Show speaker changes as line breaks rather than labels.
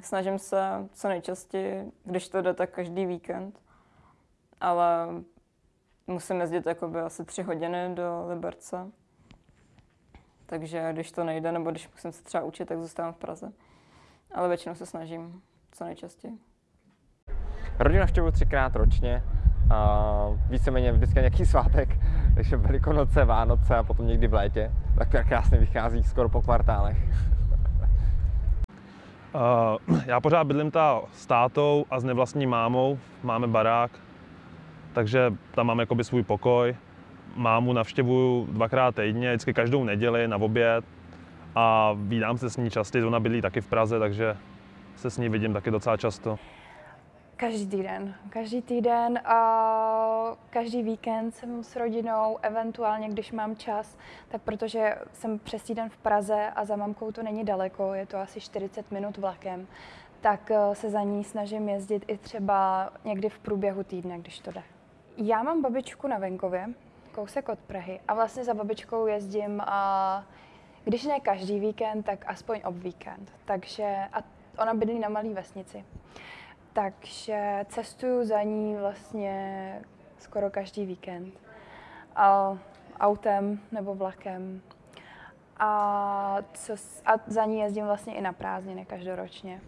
Snažím se co nejčastěji, když to jde, tak každý víkend. Ale musím jezdit jakoby asi tři hodiny do Liberce. Takže když to nejde, nebo když musím se třeba učit, tak zůstávám v Praze. Ale většinou se snažím co nejčastěji.
Rodinu navštěvuji třikrát ročně. A víceméně vždycky nějaký svátek, takže Velikonoce, Vánoce a potom někdy v létě. Tak krásně vychází skoro po kvartálech.
Uh, já pořád bydlím ta s tátou a s nevlastní mámou. Máme barák, takže tam mám jakoby svůj pokoj. Mámu navštěvuju dvakrát týdně, vždycky každou neděli na oběd a vídám se s ní častěji, ona bydlí taky v Praze, takže se s ní vidím taky docela často.
Každý týden. Každý týden a každý víkend jsem s rodinou, eventuálně když mám čas, tak protože jsem přes týden v Praze a za mamkou to není daleko, je to asi 40 minut vlakem, tak eh, se za ní snažím jezdit i třeba někdy v průběhu týdne, když to jde. Já mám babičku na venkově, kousek od Prahy a vlastně za babičkou jezdím a když ne každý víkend, tak aspoň ob víkend. Takže a ona bydlí na malé vesnici. Takže cestuju za ní vlastně skoro každý víkend. A autem nebo vlakem. A, co, a za ní jezdím vlastně i na prázdniny každoročně.